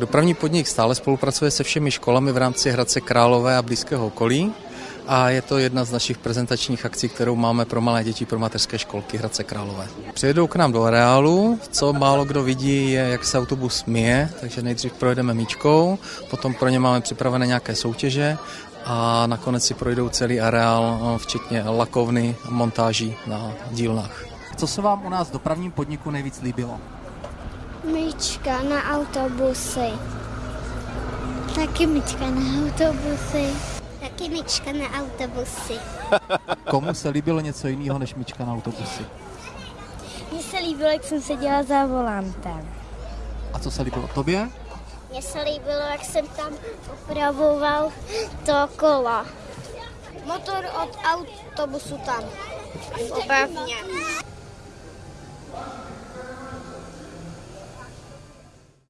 Dopravní podnik stále spolupracuje se všemi školami v rámci Hradce Králové a blízkého okolí a je to jedna z našich prezentačních akcí, kterou máme pro malé děti pro mateřské školky Hradce Králové. Přijedou k nám do areálu, co málo kdo vidí, je, jak se autobus myje, takže nejdřív projedeme míčkou, potom pro ně máme připravené nějaké soutěže a nakonec si projdou celý areál, včetně lakovny montáží na dílnách. Co se vám u nás v dopravním podniku nejvíc líbilo? Myčka na autobusy. Taky myčka na autobusy. Taky myčka na autobusy. Komu se líbilo něco jiného než míčka na autobusy? Mně se líbilo, jak jsem seděla za volantem. A co se líbilo tobě? Mně se líbilo, jak jsem tam opravoval to kolo. Motor od autobusu tam. Opravně.